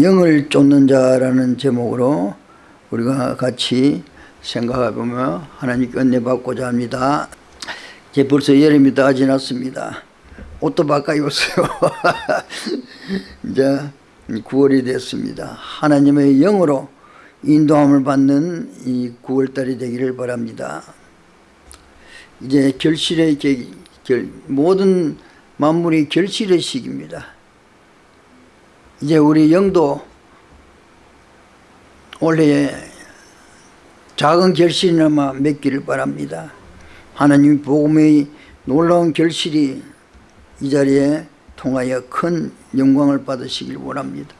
영을 쫓는 자라는 제목으로 우리가 같이 생각해 보며 하나님께 은혜 받고자 합니다. 이제 벌써 여름이 다 지났습니다. 옷도 바꿔 입었어요. 이제 9월이 됐습니다. 하나님의 영으로 인도함을 받는 이 9월달이 되기를 바랍니다. 이제 결실의 계, 결, 모든 만물이 결실의 시기입니다. 이제 우리 영도 올해 작은 결실이나마 맺기를 바랍니다. 하나님 복음의 놀라운 결실이 이 자리에 통하여 큰 영광을 받으시길 원합니다.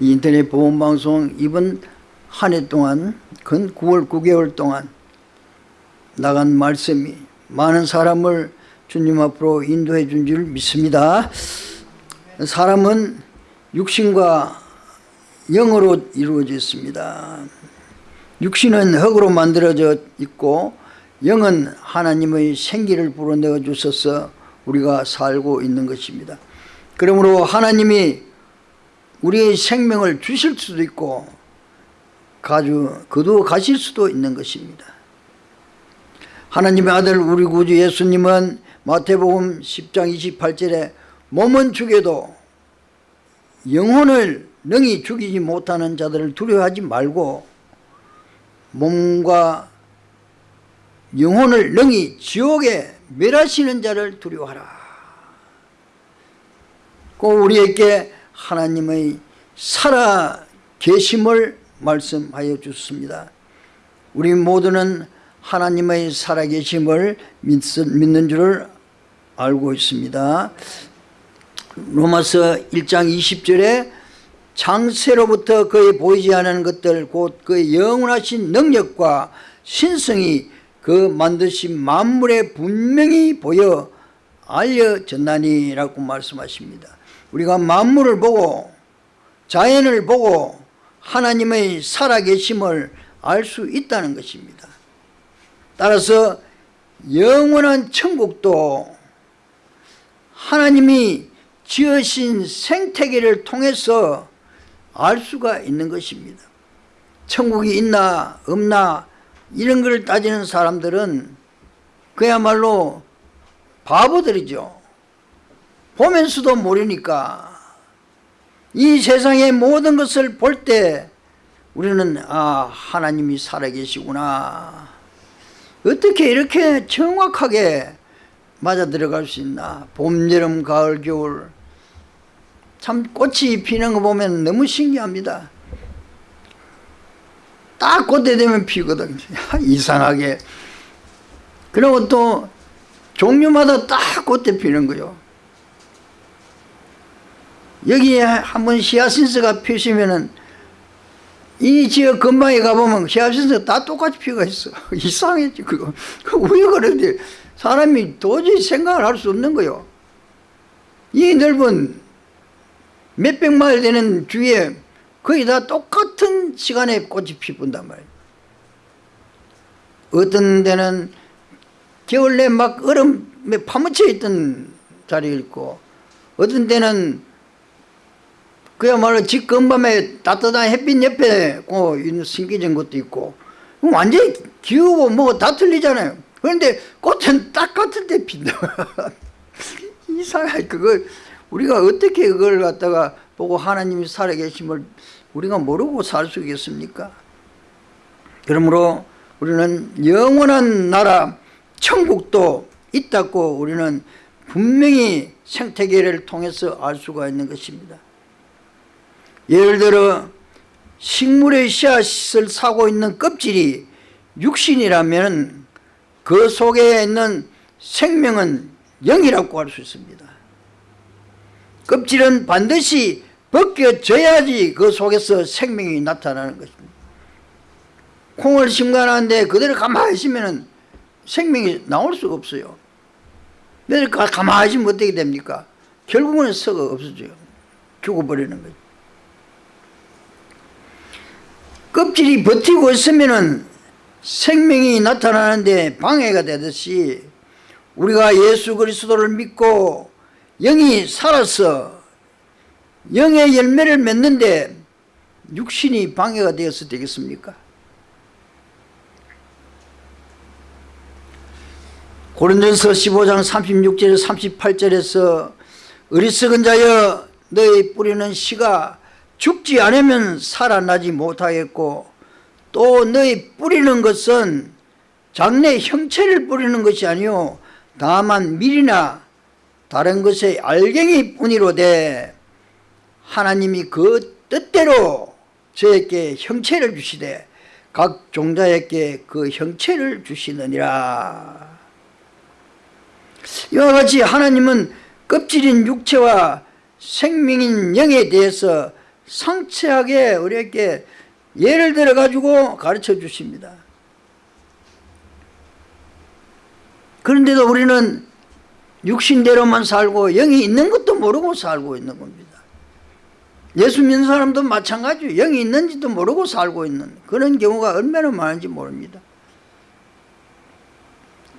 인터넷 보험방송 이번 한 해 동안 근 9월 9개월 동안 나간 말씀이 많은 사람을 주님 앞으로 인도해 준 줄 믿습니다. 사람은 육신과 영으로 이루어져 있습니다. 육신은 흙으로 만들어져 있고 영은 하나님의 생기를 불어넣어 주셔서 우리가 살고 있는 것입니다. 그러므로 하나님이 우리의 생명을 주실 수도 있고 가주 거두어 가실 수도 있는 것입니다. 하나님의 아들 우리 구주 예수님은 마태복음 10장 28절에 몸은 죽여도 영혼을 능히 죽이지 못하는 자들을 두려워하지 말고 몸과 영혼을 능히 지옥에 멸하시는 자를 두려워하라. 꼭 우리에게 하나님의 살아 계심을 말씀하여 주습니다. 우리 모두는 하나님의 살아계심을 믿는 줄을 알고 있습니다 로마서 1장 20절에 창세로부터 그의 보이지 않은 것들 곧 그의 영원하신 능력과 신성이 그 만드신 만물에 분명히 보여 알려졌나니라고 말씀하십니다. 우리가 만물을 보고 자연을 보고 하나님의 살아계심을 알 수 있다는 것입니다. 따라서 영원한 천국도 하나님이 지으신 생태계를 통해서 알 수가 있는 것입니다. 천국이 있나 없나 이런 걸 따지는 사람들은 그야말로 바보들이죠. 보면서도 모르니까 이 세상의 모든 것을 볼 때 우리는 아 하나님이 살아계시구나. 어떻게 이렇게 정확하게 맞아 들어갈 수 있나? 봄, 여름, 가을, 겨울 참 꽃이 피는 거 보면 너무 신기합니다. 딱 그때 되면 피거든. 이상하게. 그리고 또 종류마다 딱 그때 피는 거요. 여기에 한번 히아신스가 피시면은 이 지역 근방에 가보면 히아신스가 다 똑같이 피가 있어. 이상했지 그거. 왜 그런데? 사람이 도저히 생각을 할 수 없는 거요. 이 넓은 몇백 마일 되는 주위에 거의 다 똑같은 시간에 꽃이 피분단 말이에요. 어떤 데는 겨울 내막 얼음에 파묻혀 있던 자리 있고 어떤 데는 그야말로 집 근밤에 따뜻한 햇빛 옆에 있는 신기진 것도 있고 완전히 기후고 뭐다 틀리잖아요. 그런데 꽃은 딱 같은 데 핀다 이상하게 그거 우리가 어떻게 그걸 갖다가 보고 하나님이 살아계심을 우리가 모르고 살 수 있겠습니까? 그러므로 우리는 영원한 나라 천국도 있다고 우리는 분명히 생태계를 통해서 알 수가 있는 것입니다. 예를 들어 식물의 씨앗을 사고 있는 껍질이 육신이라면 그 속에 있는 생명은 영이라고 할 수 있습니다 껍질은 반드시 벗겨져야지 그 속에서 생명이 나타나는 것입니다. 콩을 심관하는데 그대로 가만히 있으면 생명이 나올 수가 없어요. 왜 가만히 있으면 어떻게 됩니까? 결국은 썩어 없어져요. 죽어버리는 거죠. 껍질이 버티고 있으면 생명이 나타나는데 방해가 되듯이 우리가 예수 그리스도를 믿고 영이 살아서 영의 열매를 맺는데 육신이 방해가 되어서 되겠습니까? 고린전서 15장 36절 38절에서 어리석은 자여 너희 뿌리는 씨가 죽지 않으면 살아나지 못하겠고 또 너희 뿌리는 것은 장래 형체를 뿌리는 것이 아니요 다만 밀이나 다른 것의 알갱이 뿐이로되 하나님이 그 뜻대로 저에게 형체를 주시되 각 종자에게 그 형체를 주시느니라. 이와 같이 하나님은 껍질인 육체와 생명인 영에 대해서 상세하게 우리에게 예를 들어 가지고 가르쳐 주십니다. 그런데도 우리는 육신대로만 살고 영이 있는 것도 모르고 살고 있는 겁니다. 예수 믿는 사람도 마찬가지예요 영이 있는지도 모르고 살고 있는 그런 경우가 얼마나 많은지 모릅니다.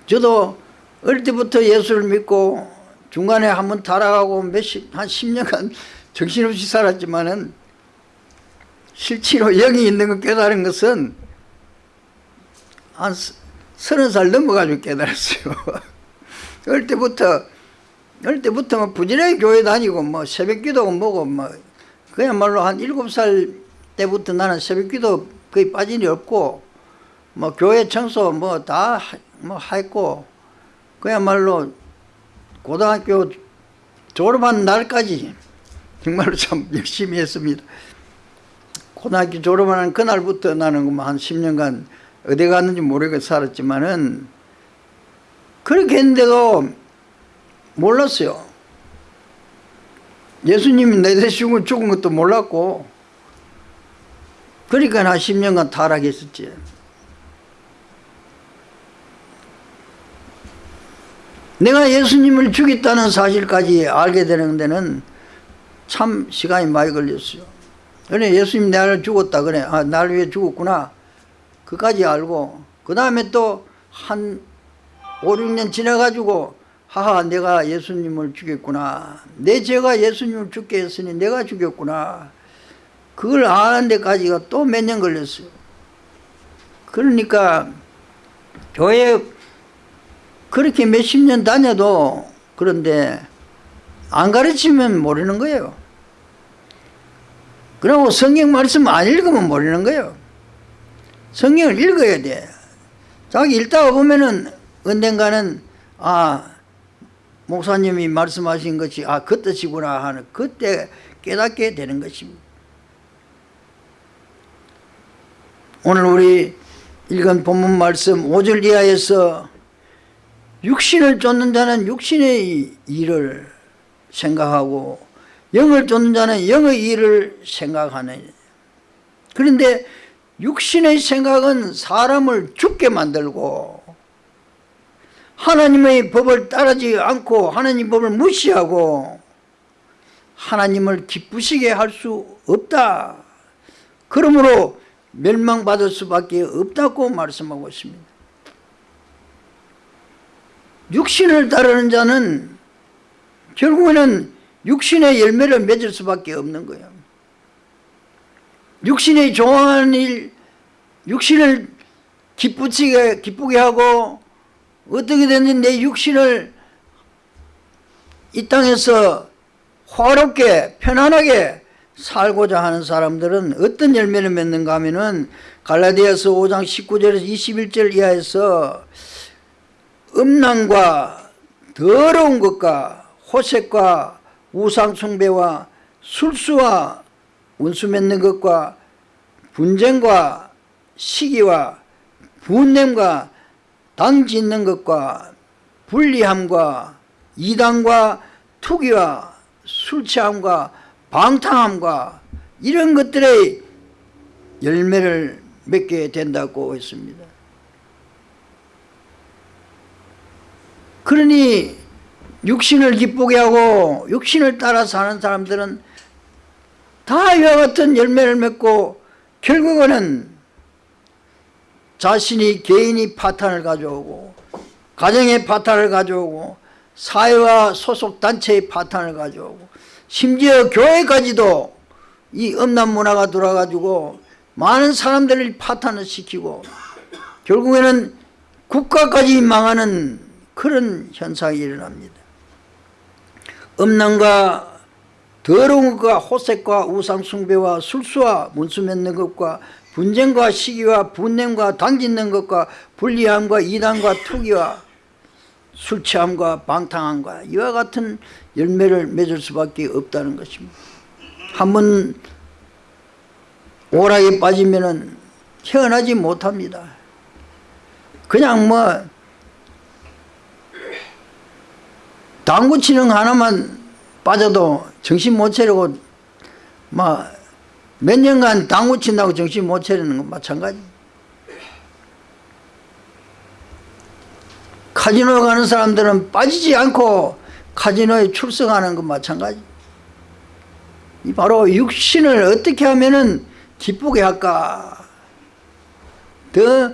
저도 어릴 때부터 예수를 믿고 중간에 한번 타락하고 몇십 한 10년간 정신없이 살았지만 은 실제로 영이 있는 걸 깨달은 것은 한 서른 살 넘어가지고 깨달았어요. 어릴 때부터 어릴 때부터 뭐 부지런히 교회 다니고 뭐 새벽기도 뭐고 뭐 그야말로 한 일곱 살 때부터 나는 새벽기도 거의 빠진 일 없고 뭐 교회 청소 뭐 다뭐 했고 그야말로 고등학교 졸업한 날까지 정말로 참 열심히 했습니다. 고등학교 졸업하는 그날부터 나는 뭐한 10년간 어디 갔는지 모르게 살았지만은 그렇게 했는데도 몰랐어요. 예수님이 내 대신 죽은 것도 몰랐고 그러니까 한 10년간 타락했었지. 내가 예수님을 죽였다는 사실까지 알게 되는 데는 참 시간이 많이 걸렸어요. 그래 예수님 나를 죽었다 그래 아, 나를 위해 죽었구나 그까지 알고 그 다음에 또 한 5, 6년 지나가지고 하하 내가 예수님을 죽였구나. 내 죄가 예수님을 죽게 했으니 내가 죽였구나. 그걸 아는 데까지가 또 몇 년 걸렸어요. 그러니까 교회 그렇게 몇십 년 다녀도 그런데 안 가르치면 모르는 거예요. 그리고 성경 말씀 안 읽으면 모르는 거예요. 성경을 읽어야 돼. 자기 읽다가 보면은 언젠가는 아 목사님이 말씀하신 것이 아 그 뜻이구나 하는 그때 깨닫게 되는 것입니다. 오늘 우리 읽은 본문 말씀 5절 이하에서 육신을 쫓는 자는 육신의 일을 생각하고 영을 쫓는 자는 영의 일을 생각하는 그런데 육신의 생각은 사람을 죽게 만들고 하나님의 법을 따르지 않고 하나님 법을 무시하고 하나님을 기쁘시게 할 수 없다. 그러므로 멸망받을 수밖에 없다고 말씀하고 있습니다. 육신을 따르는 자는 결국에는 육신의 열매를 맺을 수밖에 없는 거예요. 육신의 좋아하는 일 육신을 기쁘게, 기쁘게 하고 어떻게 됐는지 내 육신을 이 땅에서 화롭게 편안하게 살고자 하는 사람들은 어떤 열매를 맺는가 하면은 갈라디아서 5장 19절에서 21절 이하에서 음란과 더러운 것과 호색과 우상숭배와 술수와 운수 맺는 것과 분쟁과 시기와 분냄과 당 짓는 것과 불리함과 이단과 투기와 술 취함과 방탕함과 이런 것들의 열매를 맺게 된다고 했습니다. 그러니 육신을 기쁘게 하고 육신을 따라 사는 사람들은 다 이와 같은 열매를 맺고 결국은 자신이 개인이 파탄을 가져오고 가정의 파탄을 가져오고 사회와 소속 단체의 파탄을 가져오고 심지어 교회까지도 이 음란 문화가 돌아가지고 많은 사람들을 파탄을 시키고 결국에는 국가까지 망하는 그런 현상이 일어납니다. 음란과 더러운 것과 호색과 우상숭배와 술수와 문수 맺는 것과 분쟁과 시기와 분냄과 당짓는 것과 불리함과 이단과 투기와 술 취함과 방탕함과 이와 같은 열매를 맺을 수밖에 없다는 것입니다. 한 번 오락에 빠지면 헤어나지 못합니다. 그냥 뭐 당구 치는 하나만 빠져도 정신 못 차리고 막 몇 년간 당구 친다고 정신 못 차리는 건 마찬가지. 카지노 가는 사람들은 빠지지 않고 카지노에 출석하는 건 마찬가지. 이 바로 육신을 어떻게 하면은 기쁘게 할까, 더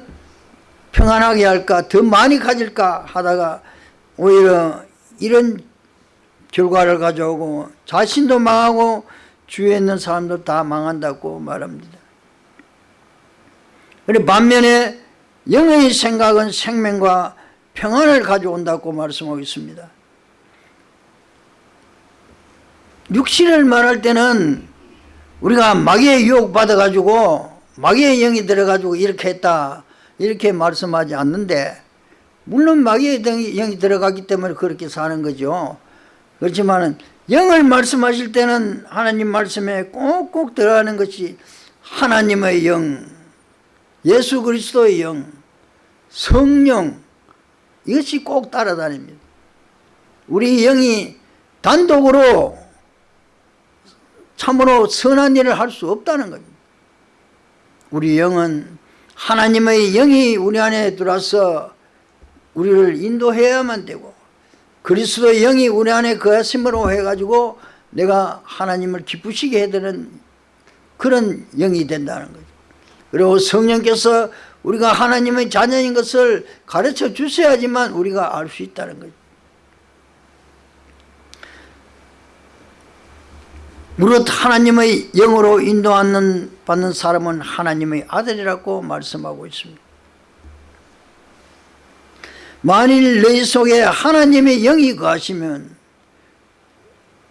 평안하게 할까, 더 많이 가질까 하다가 오히려 이런 결과를 가져오고 자신도 망하고 주위에 있는 사람도 다 망한다고 말합니다. 그리고 반면에 영의 생각은 생명과 평안을 가져온다고 말씀하고 있습니다. 육신을 말할 때는 우리가 마귀의 유혹 받아가지고 마귀의 영이 들어가지고 이렇게 했다 이렇게 말씀하지 않는데 물론 마귀의 영이 들어갔기 때문에 그렇게 사는 거죠. 그렇지만 영을 말씀하실 때는 하나님 말씀에 꼭꼭 들어가는 것이 하나님의 영, 예수 그리스도의 영, 성령 이것이 꼭 따라다닙니다. 우리 영이 단독으로 참으로 선한 일을 할 수 없다는 겁니다. 우리 영은 하나님의 영이 우리 안에 들어와서 우리를 인도해야만 되고 그리스도의 영이 우리 안에 거하심으로 해가지고 내가 하나님을 기쁘시게 해드는 그런 영이 된다는 거죠. 그리고 성령께서 우리가 하나님의 자녀인 것을 가르쳐 주셔야지만 우리가 알 수 있다는 거죠. 무릇 하나님의 영으로 인도하는 받는 사람은 하나님의 아들이라고 말씀하고 있습니다. 만일 내 속에 하나님의 영이 거하시면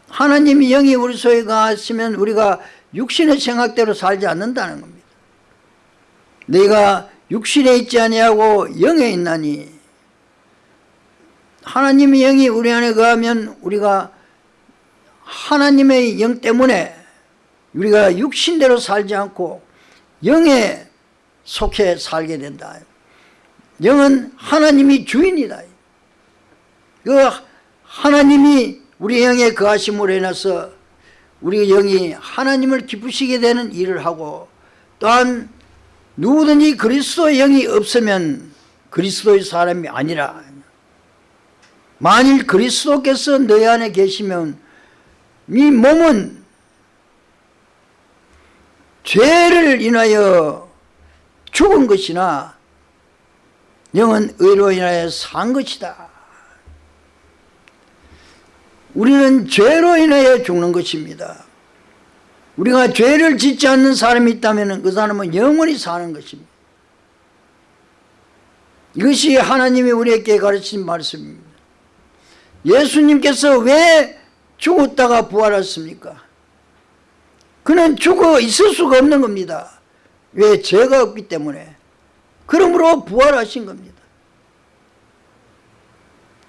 하나님의 영이 우리 속에 거하시면 우리가 육신의 생각대로 살지 않는다는 겁니다. 내가 육신에 있지 아니하고 영에 있나니 하나님의 영이 우리 안에 거하면 우리가 하나님의 영 때문에 우리가 육신대로 살지 않고 영에 속해 살게 된다. 영은 하나님이 주인이다. 그 하나님이 우리 영에 거하심으로 인해서 우리 영이 하나님을 기쁘시게 되는 일을 하고 또한 누구든지 그리스도의 영이 없으면 그리스도의 사람이 아니라 만일 그리스도께서 너희 안에 계시면 이 몸은 죄를 인하여 죽은 것이나 영은 의로 인하여 산 것이다. 우리는 죄로 인하여 죽는 것입니다. 우리가 죄를 짓지 않는 사람이 있다면 그 사람은 영원히 사는 것입니다. 이것이 하나님이 우리에게 가르친 말씀입니다. 예수님께서 왜 죽었다가 부활했습니까? 그는 죽어 있을 수가 없는 겁니다. 왜? 죄가 없기 때문에. 그러므로 부활하신 겁니다.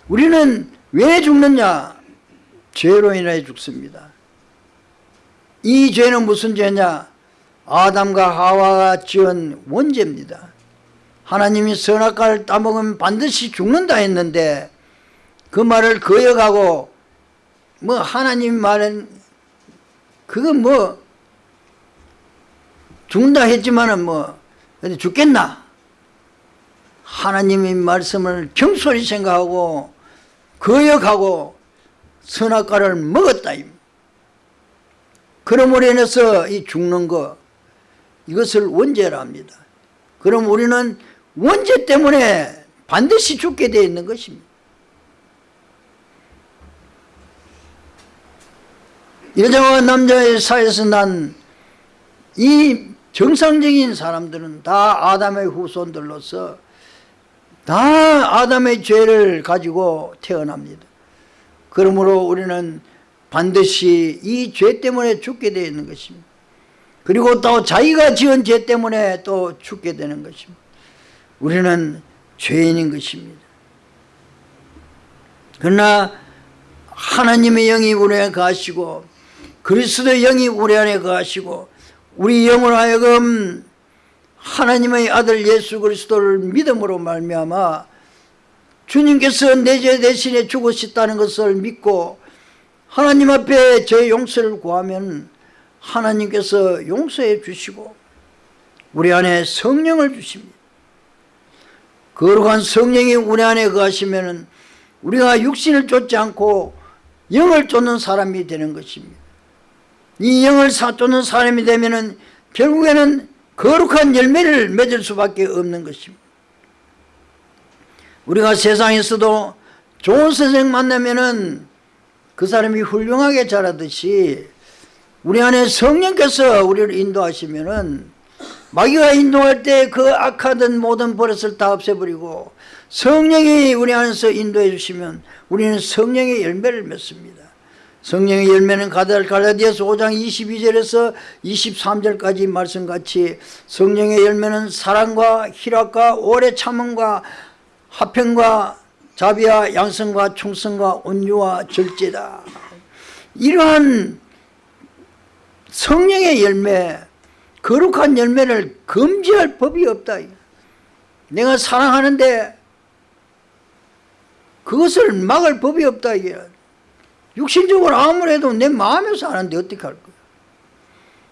우리는 왜 죽느냐? 죄로 인해 죽습니다. 이 죄는 무슨 죄냐? 아담과 하와가 지은 원죄입니다. 하나님이 선악과를 따먹으면 반드시 죽는다 했는데 그 말을 거역하고 뭐 하나님 말은 그건 뭐 죽는다 했지만은 뭐 죽겠나 하나님의 말씀을 경솔히 생각하고 거역하고 선악과를 먹었다 그러므로 인해서 이 죽는 거 이것을 원죄라 합니다. 그럼 우리는 원죄 때문에 반드시 죽게 되어 있는 것입니다. 여자와 남자의 사이에서 난 이 정상적인 사람들은 다 아담의 후손들로서 다 아담의 죄를 가지고 태어납니다. 그러므로 우리는 반드시 이 죄 때문에 죽게 되어 있는 것입니다. 그리고 또 자기가 지은 죄 때문에 또 죽게 되는 것입니다. 우리는 죄인인 것입니다. 그러나 하나님의 영이 우리 안에 거하시고 그리스도의 영이 우리 안에 거하시고 우리 영으로 하여금 하나님의 아들 예수 그리스도를 믿음으로 말미암아 주님께서 내 죄 대신에 죽으셨다는 것을 믿고 하나님 앞에 제 용서를 구하면 하나님께서 용서해 주시고 우리 안에 성령을 주십니다. 거룩한 성령이 우리 안에 거하시면 우리가 육신을 쫓지 않고 영을 쫓는 사람이 되는 것입니다. 이 영을 쫓는 사람이 되면 결국에는 거룩한 열매를 맺을 수밖에 없는 것입니다. 우리가 세상에서도 좋은 선생 만나면은 그 사람이 훌륭하게 자라듯이 우리 안에 성령께서 우리를 인도하시면은 마귀가 인도할 때 그 악하던 모든 버릇을 다 없애버리고 성령이 우리 안에서 인도해 주시면 우리는 성령의 열매를 맺습니다. 성령의 열매는 갈라디아서 5장 22절에서 23절까지 말씀같이 성령의 열매는 사랑과 희락과 오래 참음과 화평과 자비와 양성과 충성과 온유와 절제다. 이러한 성령의 열매, 거룩한 열매를 금지할 법이 없다. 내가 사랑하는데 그것을 막을 법이 없다. 이게. 육신적으로 아무래도 내 마음에서 하는데 어떻게 할 거야.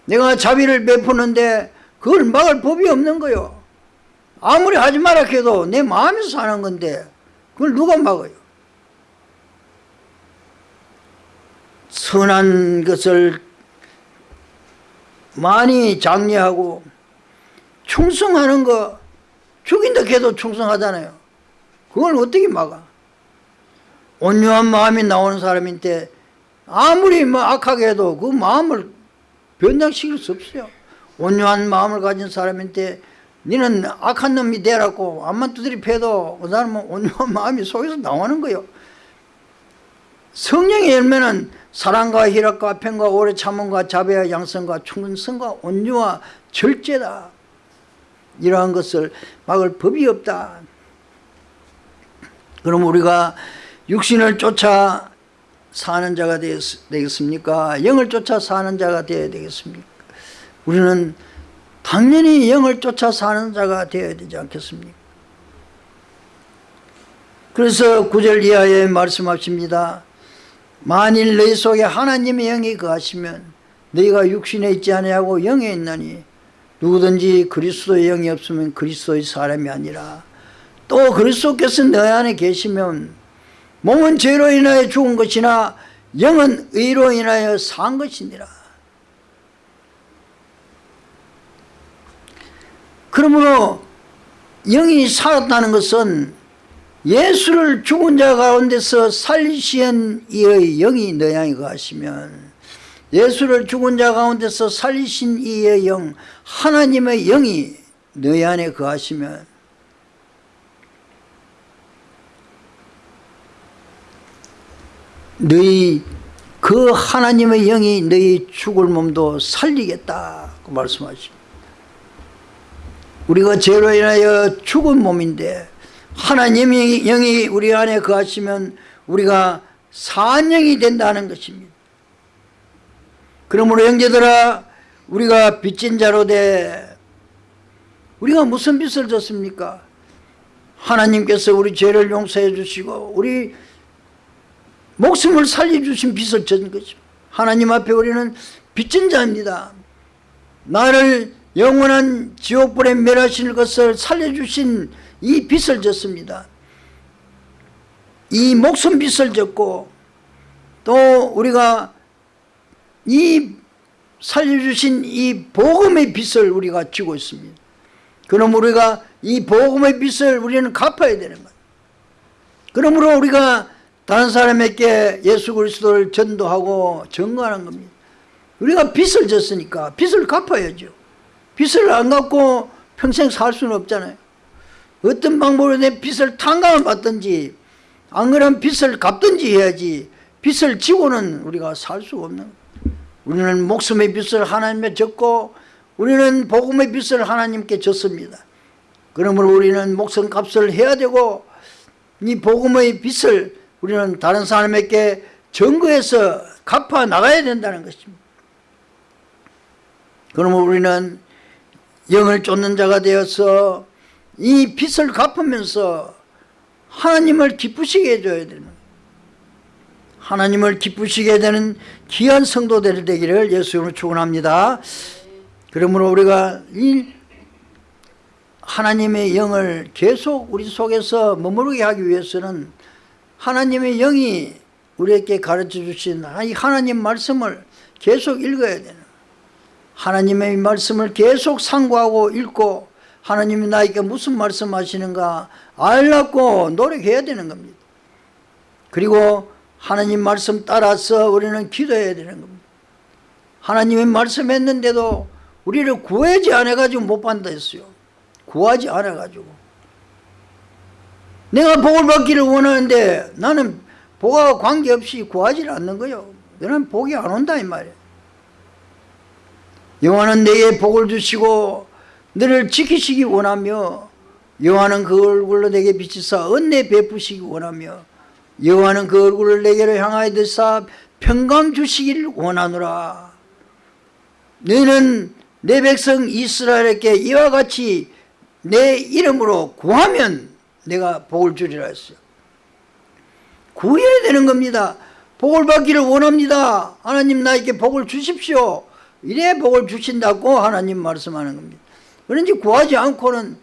내가 자비를 베푸는데 그걸 막을 법이 없는 거요. 아무리 하지 마라 해도 내 마음에서 하는 건데 그걸 누가 막아요. 선한 것을 많이 장려하고 충성하는 거 죽인다 해도 충성하잖아요. 그걸 어떻게 막아? 온유한 마음이 나오는 사람인데 아무리 뭐 악하게 해도 그 마음을 변장시킬 수 없어요. 온유한 마음을 가진 사람인데 너는 악한 놈이 되라고 암만 두드리 패도 그 사람은 온유한 마음이 속에서 나오는 거예요. 성령의 열매는 사랑과 희락과 평과 오래 참음과 자비와 양성과 충성과 온유와 절제다. 이러한 것을 막을 법이 없다. 그럼 우리가 육신을 쫓아 사는 자가 되겠습니까? 영을 쫓아 사는 자가 되어야 되겠습니까? 우리는 당연히 영을 쫓아 사는 자가 되어야 되지 않겠습니까? 그래서 구절 이하에 말씀하십니다. 만일 너희 속에 하나님의 영이 거하시면 너희가 육신에 있지 아니하고 영에 있나니 누구든지 그리스도의 영이 없으면 그리스도의 사람이 아니라 또 그리스도께서 너희 안에 계시면 몸은 죄로 인하여 죽은 것이나 영은 의로 인하여 산 것이니라 그러므로 영이 살았다는 것은 예수를 죽은 자 가운데서 살리신 이의 영이 너희 거하시면 예수를 죽은 자 가운데서 살리신 이의 영 하나님의 영이 너희 안에 거하시면 너희 그 하나님의 영이 너희 죽을 몸도 살리겠다고 말씀하십니다. 우리가 죄로 인하여 죽은 몸인데 하나님의 영이 우리 안에 거하시면 우리가 산영이 된다는 것입니다. 그러므로 형제들아 우리가 빚진 자로 돼 우리가 무슨 빚을 졌습니까? 하나님께서 우리 죄를 용서해 주시고 우리 목숨을 살려주신 빚을 진 거죠. 하나님 앞에 우리는 빚진 자입니다. 나를 영원한 지옥불에 멸하실 것을 살려주신 이 빚을 졌습니다. 이 목숨 빚을 졌고 또 우리가 이 살려주신 이 복음의 빚을 우리가 지고 있습니다. 그럼 우리가 이 복음의 빚을 우리는 갚아야 되는 거예요. 그러므로 우리가 다른 사람에게 예수 그리스도를 전도하고 증거하는 겁니다. 우리가 빚을 졌으니까 빚을 갚아야죠. 빚을 안 갚고 평생 살 수는 없잖아요. 어떤 방법으로 내 빚을 탕감을 받든지 안 그러면 빚을 갚든지 해야지 빚을 지고는 우리가 살 수 없는 거예요. 우리는 목숨의 빚을 하나님께 졌고 우리는 복음의 빚을 하나님께 졌습니다. 그러므로 우리는 목숨 값을 해야 되고 이 복음의 빚을 우리는 다른 사람에게 증거해서 갚아 나가야 된다는 것입니다. 그러면 우리는 영을 쫓는 자가 되어서 이 빚을 갚으면서 하나님을 기쁘시게 해줘야 되는. 하나님을 기쁘시게 되는 귀한 성도들 되기를 예수님으로 축원합니다. 그러므로 우리가 이 하나님의 영을 계속 우리 속에서 머무르게 하기 위해서는 하나님의 영이 우리에게 가르쳐 주신 이 하나님 말씀을 계속 읽어야 되는 하나님의 말씀을 계속 상고하고 읽고 하나님이 나에게 무슨 말씀하시는가 알라고 노력해야 되는 겁니다. 그리고 하나님 말씀 따라서 우리는 기도해야 되는 겁니다. 하나님의 말씀했는데도 우리를 구하지 않아가지고 못 받는다 했어요. 구하지 않아가지고. 내가 복을 받기를 원하는데 나는 복과 관계없이 구하지 않는 거예요. 너는 복이 안 온다 이 말이에요. 여호와는 내게 복을 주시고 너를 지키시기 원하며 여호와는 그 얼굴로 내게 비치사 은혜 베푸시기 원하며 여호와는 그 얼굴을 내게로 향하여 드사 평강 주시기를 원하노라 너는 내 백성 이스라엘에게 이와 같이 내 이름으로 구하면 내가 복을 주리라 했어요 구해야 되는 겁니다. 복을 받기를 원합니다. 하나님 나에게 복을 주십시오. 이래 복을 주신다고 하나님 말씀하는 겁니다. 그런지 구하지 않고는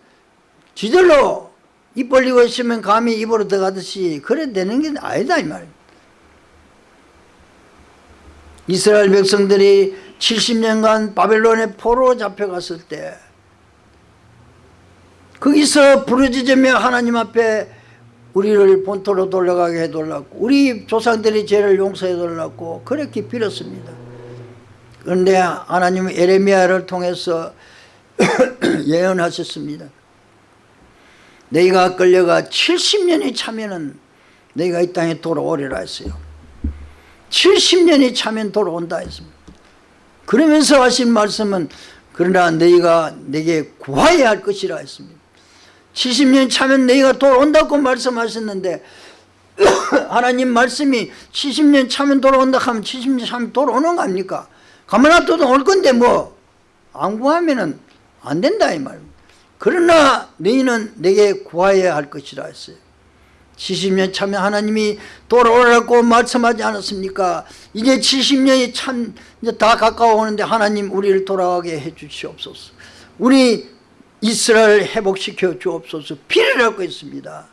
지들로 입 벌리고 있으면 감히 입으로 들어가듯이 그래 되는 게 아니다 이 말입니다. 이스라엘 백성들이 70년간 바벨론의 포로 잡혀갔을 때 거기서 부르짖으며 하나님 앞에 우리를 본토로 돌려가게 해달라고 우리 조상들이 죄를 용서해 달라고 그렇게 빌었습니다. 그런데 하나님은 에레미야를 통해서 예언하셨습니다. 너희가 끌려가 70년이 차면은 너희가 이 땅에 돌아오리라 했어요. 70년이 차면 돌아온다 했습니다. 그러면서 하신 말씀은 그러나 너희가 내게 구하여야 할 것이라 했습니다 70년 차면 너희가 돌아온다고 말씀하셨는데 하나님 말씀이 70년 차면 돌아온다 하면 70년 차면 돌아오는 거 아닙니까? 가만 놔둬도 올 건데 뭐. 안 구하면 안 된다 이 말입니다 그러나 너희는 내게 구하여야 할 것이라 했어요. 70년 차면 하나님이 돌아오라고 말씀하지 않았습니까? 이제 70년이 참 다 가까워 오는데 하나님 우리를 돌아가게 해 주시옵소서. 우리 이스라엘 회복시켜 주옵소서 비를 하고 있습니다.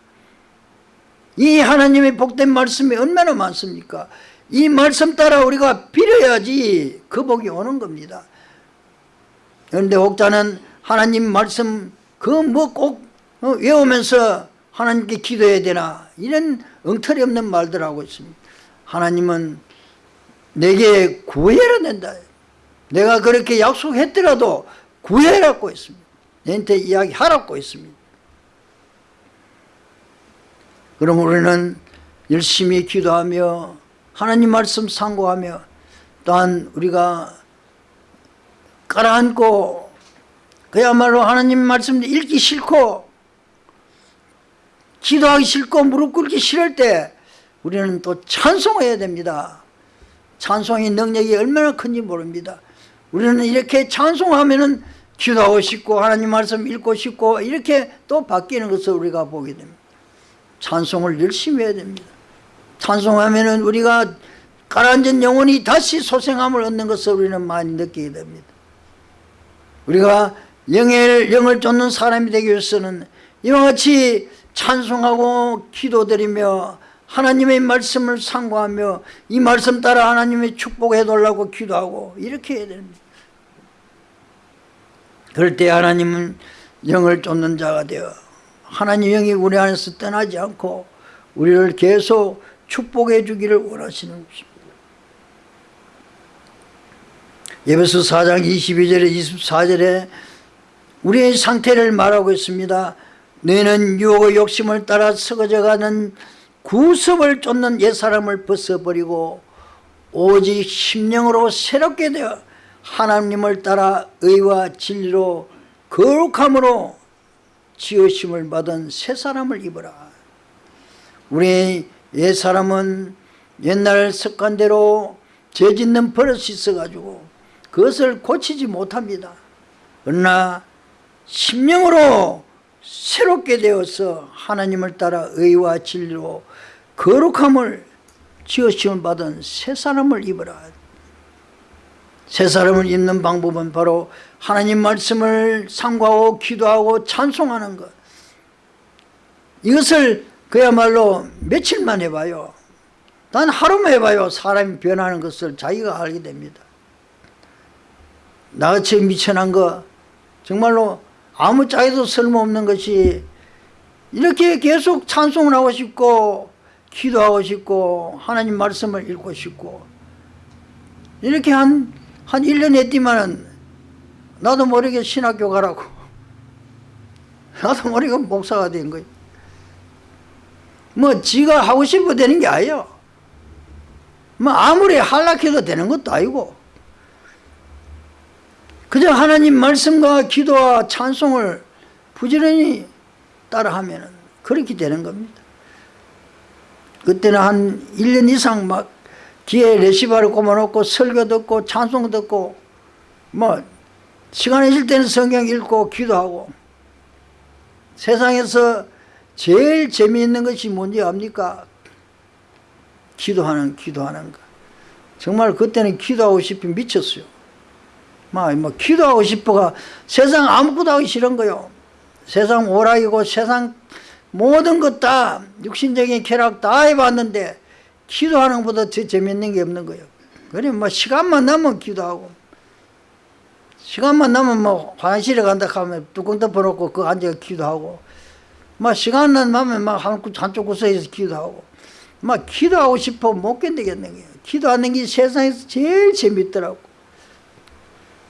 이 하나님의 복된 말씀이 얼마나 많습니까? 이 말씀 따라 우리가 빌어야지 그 복이 오는 겁니다. 그런데 혹자는 하나님 말씀 그 뭐꼭 어, 외우면서 하나님께 기도해야 되나 이런 엉터리 없는 말들 하고 있습니다. 하나님은 내게 구해야 된다. 내가 그렇게 약속했더라도 구해라고 했습니다 내한테 이야기하라고 했습니다. 그럼 우리는 열심히 기도하며 하나님 말씀 상고하며 또한 우리가 깔아앉고 그야말로 하나님 말씀 읽기 싫고 기도하기 싫고 무릎 꿇기 싫을 때 우리는 또 찬송해야 됩니다. 찬송의 능력이 얼마나 큰지 모릅니다. 우리는 이렇게 찬송하면 기도하고 싶고 하나님 말씀 읽고 싶고 이렇게 또 바뀌는 것을 우리가 보게 됩니다. 찬송을 열심히 해야 됩니다. 찬송하면 우리가 가라앉은 영혼이 다시 소생함을 얻는 것을 우리는 많이 느끼게 됩니다. 우리가 영을, 영을 쫓는 사람이 되기 위해서는 이와 같이 찬송하고 기도드리며 하나님의 말씀을 상고하며 이 말씀 따라 하나님의 축복해 달라고 기도하고 이렇게 해야 됩니다 그럴 때 하나님은 영을 쫓는 자가 되어 하나님 영이 우리 안에서 떠나지 않고 우리를 계속 축복해 주기를 원하시는 것입니다 예배서 4장 22절에 24절에 우리의 상태를 말하고 있습니다. 너희는 유혹의 욕심을 따라 썩어져가는 구습을 쫓는 옛사람을 벗어버리고 오직 심령으로 새롭게 되어 하나님을 따라 의와 진리로 거룩함으로 지으심을 받은 새 사람을 입어라. 우리 옛사람은 옛날 습관대로 죄 짓는 버릇이 있어가지고 그것을 고치지 못합니다. 그러나 심령으로 새롭게 되어서 하나님을 따라 의와 진리로 거룩함을 지으심을 받은 새 사람을 입어라. 새 사람을 입는 방법은 바로 하나님 말씀을 상고하고 기도하고 찬송하는 것. 이것을 그야말로 며칠만 해봐요. 단 하루만 해봐요. 사람이 변하는 것을 자기가 알게 됩니다. 나같이 미천한 거 정말로 아무 짝에도 쓸모없는 것이 이렇게 계속 찬송을 하고 싶고 기도하고 싶고 하나님 말씀을 읽고 싶고 이렇게 한, 한 1년 했지만은 나도 모르게 신학교 가라고. 나도 모르게 목사가 된 거예요. 뭐 지가 하고 싶어 되는 게 아니에요. 뭐 아무리 한락해도 되는 것도 아니고. 그저 하나님 말씀과 기도와 찬송을 부지런히 따라하면 그렇게 되는 겁니다. 그때는 한 1년 이상 막 뒤에 레시바를 꼽아놓고 설교 듣고 찬송 듣고 뭐 시간 있을 때는 성경 읽고 기도하고 세상에서 제일 재미있는 것이 뭔지 압니까? 기도하는 기도하는 거. 정말 그때는 기도하고 싶이 미쳤어요. 막, 뭐 기도하고 싶어가 세상 아무것도 하기 싫은 거요. 세상 오락이고 세상 모든 것 다 육신적인 쾌락 다 해봤는데 기도하는 것보다 더 재밌는 게 없는 거예요. 그래 뭐 시간만 나면 기도하고. 시간만 나면 뭐 화장실에 간다 하면 뚜껑 덮어놓고 그 앉아 기도하고. 막 시간만 나면 막 한쪽 구석에서 기도하고. 막 기도하고 싶어 못 견디겠는 거예요. 기도하는 게 세상에서 제일 재밌더라고.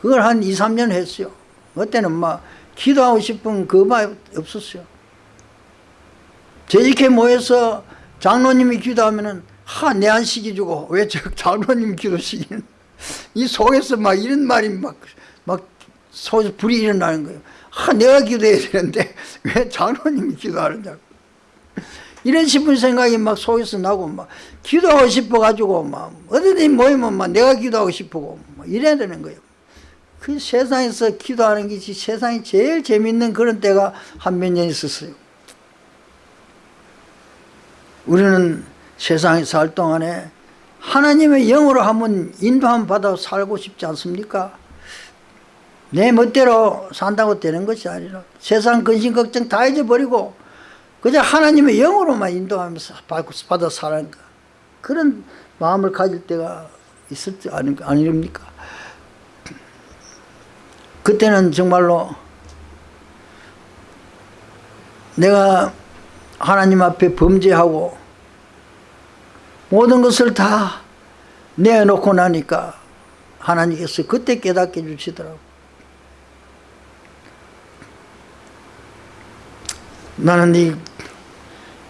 그걸 한 2, 3년 했어요. 그때는 막 기도하고 싶은 그말 없었어요. 재직회 모여서 장로님이 기도하면은 하, 내안 시켜주고 왜 저 장로님 기도 시키는 이 속에서 막 이런 말이 막, 막 속에서 불이 일어나는 거예요. 하, 내가 기도해야 되는데 왜 장로님이 기도하느냐고. 이런 싶은 생각이 막 속에서 나고 막 기도하고 싶어가지고 막 어디든 모이면 막 내가 기도하고 싶고 막 이래야 되는 거예요. 그 세상에서 기도하는 것이 세상이 제일 재밌는 그런 때가 한 몇 년 있었어요. 우리는 세상에 살 동안에 하나님의 영으로 한번 인도함 받아 살고 싶지 않습니까? 내 멋대로 산다고 되는 것이 아니라 세상 근심 걱정 다 잊어버리고 그저 하나님의 영으로만 인도하면서 받아 것 그런 마음을 가질 때가 있을 때 아닙니까? 그때는 정말로 내가 하나님 앞에 범죄하고 모든 것을 다 내놓고 나니까 하나님께서 그때 깨닫게 주시더라고. 나는 이,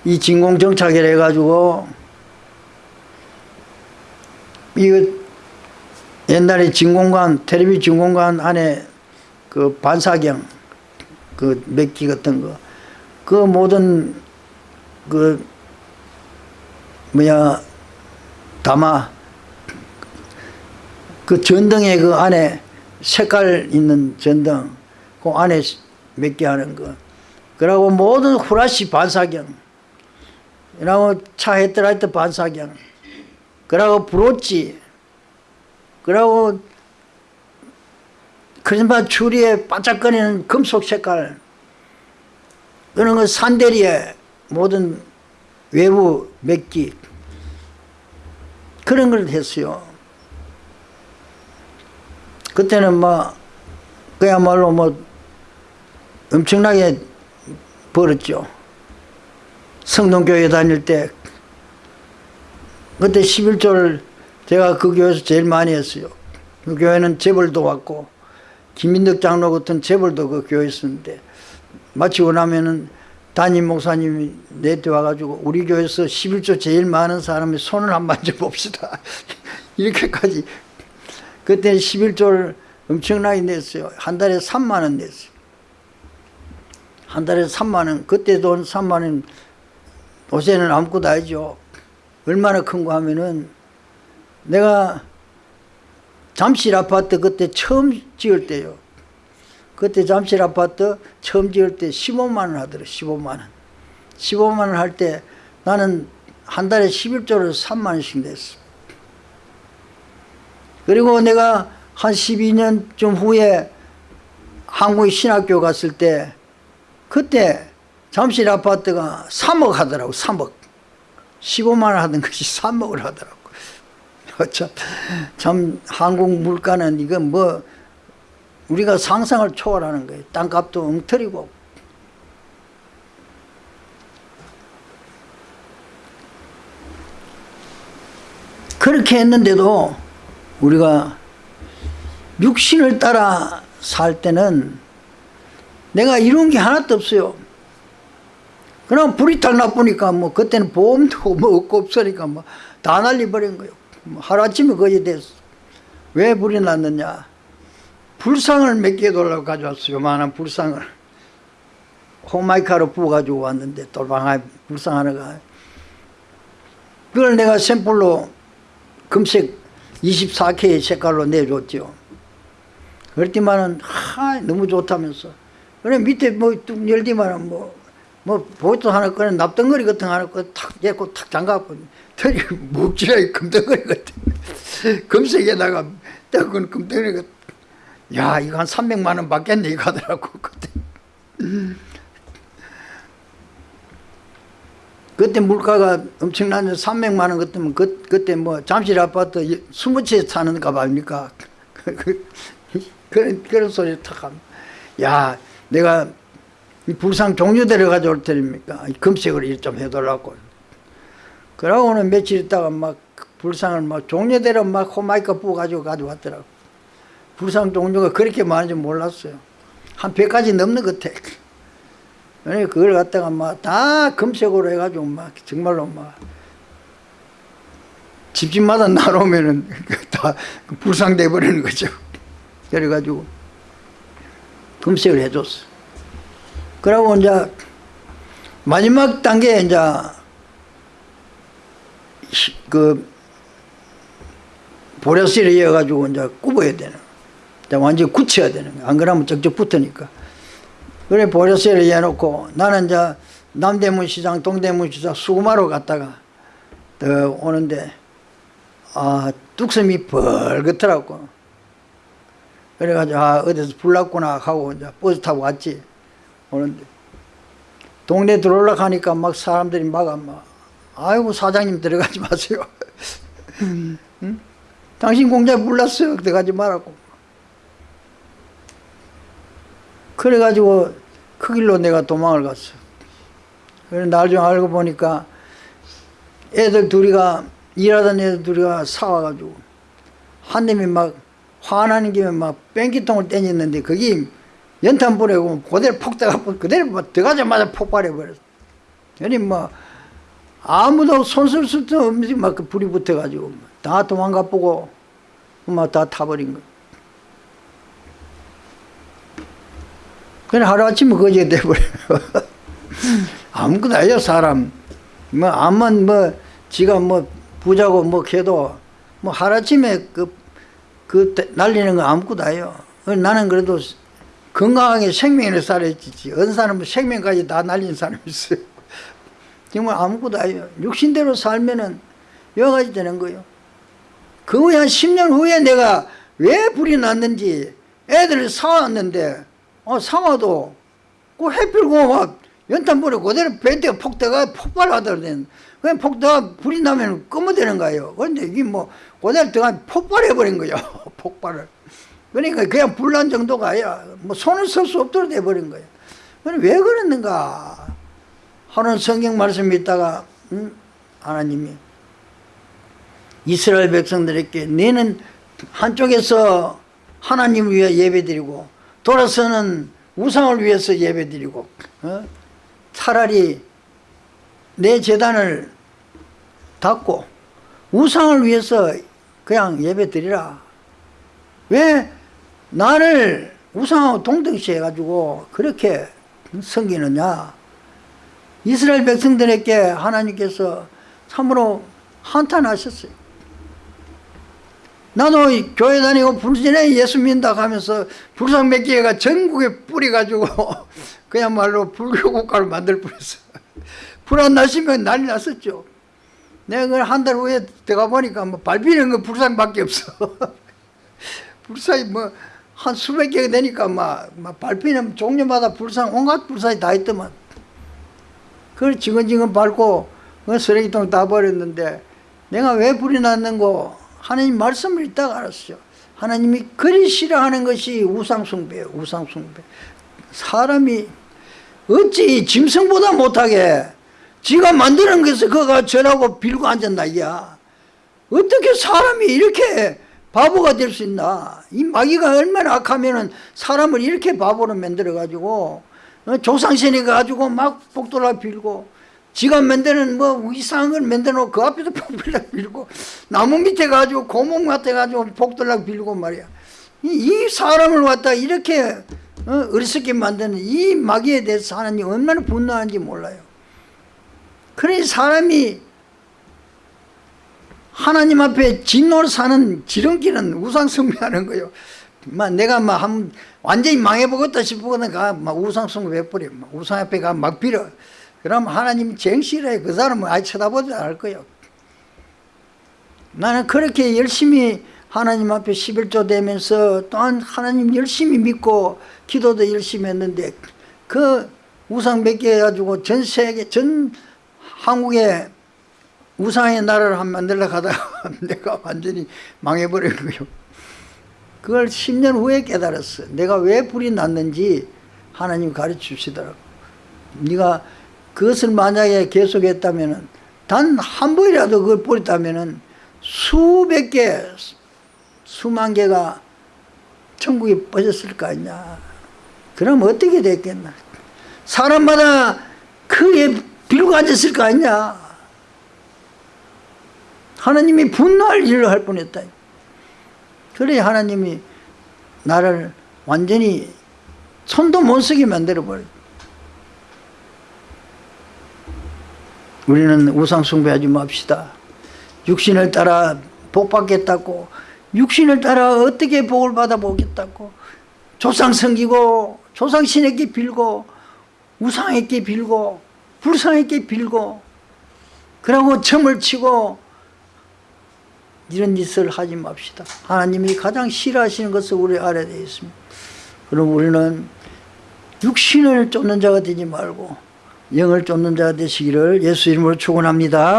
이 진공정착을 해가지고 이거 옛날에 진공관 텔레비 진공관 안에 그 반사경 그 맥기 같은 거 그 모든 그 뭐야 담아 그 전등에 그 안에 색깔 있는 전등 그 안에 몇 개 하는 거 그러고 모든 후라시 반사경 그러고 차 헤드라이트 반사경 그러고 브로치 그러고 크리스마스 추리에 반짝거리는 금속 색깔 그런 거 산대리에 모든 외부 맥기 그런 걸 했어요. 그때는 뭐 그야말로 뭐 엄청나게 벌었죠. 성동교회 다닐 때 그때 11조를 제가 그 교회에서 제일 많이 했어요. 그 교회는 재벌도 왔고 김민덕 장로 같은 재벌도 그 교회에 있었는데 마치고 나면은 담임 목사님이 내때 와가지고 우리 교회에서 11조 제일 많은 사람이 손을 한번 만져 봅시다. 이렇게까지. 그때 11조를 엄청나게 냈어요. 한 달에 3만 원 냈어요. 한 달에 3만 원. 그때 돈 3만 원. 요새는 아무것도 아니죠. 얼마나 큰 거 하면은 내가 잠실 아파트 그때 처음 지을 때요 그때 잠실 아파트 처음 지을 때 15만 원 하더라 15만 원. 15만 원 할 때 나는 한 달에 11조를 3만 원씩 냈어. 그리고 내가 한 12년쯤 후에 한국의 신학교 갔을 때 그때 잠실 아파트가 3억 하더라고 3억. 15만 원 하던 것이 3억을 하더라고. 참, 참 한국 물가는 이건 뭐 우리가 상상을 초월하는 거예요. 땅값도 엉터리고. 그렇게 했는데도 우리가 육신을 따라 살 때는 내가 이룬 게 하나도 없어요. 그럼 불이 탁 나쁘니까 뭐 그때는 보험도 뭐 없고 없으니까 뭐 다 날려버린 거예요. 뭐 하루아침에 거의 됐어 왜 불이 났느냐 불상을 몇 개 돌려 가져왔어요. 요만한 불상을. 호마이카로 부어가지고 왔는데 돌방에 불상 하나가. 그걸 내가 샘플로 금색 24K의 색깔로 내줬죠 그랬더만은 하 너무 좋다면서. 그래 밑에 뭐뚝 열디만은 뭐, 뭐 보트 하나 꺼내 납덩거리 같은 거 하나 꺼탁 엮고 탁 잠가갖고 털이 묵지라이 금덩거리 같은 금색에다가 딱은 금덩거리 야 이거 한 300만 원 받겠네 이거 하더라고 그때. 그때 물가가 엄청나게 300만 원 그때면 그, 그때 뭐 잠실 아파트 20채 사는 값 아닙니까? 그런, 그런 소리 탁 하면. 야 내가 이 불상 종류대로 가져올 테니까 금색으로 좀 해달라고. 그러고는 며칠 있다가 막 불상을 막 종류대로 막 호마이카 부어가지고 가져왔더라고 불상 종류가 그렇게 많은지 몰랐어요. 한 100가지 넘는 것 같아. 그걸 갖다가 막 다 금색으로 해가지고 막 정말로 막 집집마다 나누면은 다 불상돼 버리는 거죠. 그래가지고 금색을 해줬어. 그러고 이제 마지막 단계 이제 그 보라실에 이어가지고 이제 굽어야 되는 완전히 굳혀야 되는 거야. 안 그러면 쩍쩍 붙으니까. 그래 보라실에 이어놓고 나는 이제 남대문 시장 동대문 시장 수구마로 갔다가 더 오는데 아 뚝섬이 벌겋더라고. 그래가지고 아 어디서 불났구나 하고 이제 버스 타고 왔지. 오는데. 동네 들어올라 가니까 막 사람들이 막아 막 아이고 사장님 들어가지 마세요. 응? 당신 공장에 불났어요. 들어가지 말라고 그래가지고 그 길로 내가 도망을 갔어 그래 나중에 알고 보니까 애들 둘이가 일하던 애들 둘이가 사와가지고 한 놈이 막 화나는 김에 막 뺑기통을 땡겼는데 거기 연탄 불에고 그대로 폭 들어가 그대로 막 들어가자마자 폭발해 버렸어. 그러니 뭐 아무도 손쓸 수도 없이 막그 불이 붙어가지고 다 도망가 보고 막 다 타버린 거. 그냥 하루아침에 거지가 돼버려. 아무것도 아니야 사람. 뭐 암만 뭐 지가 뭐 부자고 뭐 걔도 뭐 하루아침에 그 그 날리는 거 아무것도 아니에요. 나는 그래도 건강하게 생명을 살았지. 어느 사람은 생명까지 다 날린 사람이 있어요. 정말 아무것도 아니에요. 육신대로 살면은 여러 가지 되는 거예요. 그 후에 한 10년 후에 내가 왜 불이 났는지 애들을 사왔는데 어, 사와도 그 해필고 막 연탄불에 그대로 벤트가 폭대가 폭발하더라는 그냥 폭대가 불이 나면 끄어되는 거예요. 그런데 이게 뭐 그대로 들어가 폭발해버린 거예요. 폭발을. 그러니까 그냥 불난 정도가 아니라 뭐 손을 쓸 수 없도록 돼버린 거예요. 왜 그랬는가? 하는 성경 말씀 있다가 음? 하나님이 이스라엘 백성들에게 너는 한쪽에서 하나님을 위해 예배드리고 돌아서는 우상을 위해서 예배드리고 어? 차라리 내 재단을 닫고 우상을 위해서 그냥 예배드리라. 왜? 나를 우상하고 동등시 해가지고 그렇게 섬기느냐? 이스라엘 백성들에게 하나님께서 참으로 한탄하셨어요 이 교회 다니고 불신에 예수 믿는다 하면서 불상 몇 개가 전국에 뿌려가지고 그야말로 불교 국가를 만들 뻔했어. 불안 나시면 난리 났었죠. 내가 그걸 한 달 후에 들어가 보니까 뭐 밟히는 거 불상밖에 없어. 불상이 뭐 한 수백 개가 되니까 막, 막 밟히는 종류마다 불상 온갖 불상이 다 있더만. 그걸 지근지근 밟고 그 쓰레기통 다 버렸는데 내가 왜 불이 났는고 하나님 말씀을 읽다가 알았어요. 하나님이 그리 싫어하는 것이 우상숭배예요 우상숭배. 사람이 어찌 짐승보다 못하게 지가 만드는 것을 그가 전하고 빌고 앉았나 이야. 어떻게 사람이 이렇게 바보가 될 수 있나? 이 마귀가 얼마나 악하면은 사람을 이렇게 바보로 만들어 가지고 어, 조상신이 가지고 막 복돌아 빌고 지가 만드는 뭐 이상한 걸 만들어 놓고 그 앞에서 복돌락 빌고 나무 밑에 가지고 고목 같아 가지고 복돌락 빌고 말이야 이, 이 사람을 갖다 이렇게 어, 어리석게 만드는 이 마귀에 대해서 하나님 얼마나 분노하는지 몰라요 그래 사람이 하나님 앞에 진노를 사는 지름길은 우상 숭배하는 거예요. 막 내가 막 한, 완전히 망해보겠다 싶으면 가, 막 우상 숭배해버려. 막 우상 앞에 가 막 빌어. 그럼 하나님 쟁실해. 그 사람은 아예 쳐다보지 않을 거예요. 나는 그렇게 열심히 하나님 앞에 11조 되면서 또한 하나님 열심히 믿고 기도도 열심히 했는데 그 우상 몇 개 해가지고 전 세계, 전 한국에 우상의 나라를 한 만들려고 하다가 내가 완전히 망해버린 거예요. 그걸 10년 후에 깨달았어. 내가 왜 불이 났는지 하나님 가르쳐 주시더라고. 네가 그것을 만약에 계속했다면 단 한 번이라도 그걸 버렸다면 수백 개, 수만 개가 천국에 빠졌을 거 아니냐. 그럼 어떻게 됐겠나. 사람마다 크게 빌고 앉았을 거 아니냐. 하나님이 분노할 일을 할 뻔했다. 그래 하나님이 나를 완전히 손도 못 쓰게 만들어버려. 우리는 우상 숭배하지 맙시다. 육신을 따라 복 받겠다고 육신을 따라 어떻게 복을 받아보겠다고 조상 섬기고 조상 신에게 빌고 우상에게 빌고 불상에게 빌고 그러고 점을 치고 이런 짓을 하지 맙시다. 하나님이 가장 싫어하시는 것을 우리 알아야 되겠습니다. 그럼 우리는 육신을 쫓는 자가 되지 말고 영을 쫓는 자가 되시기를 예수 이름으로 축원합니다.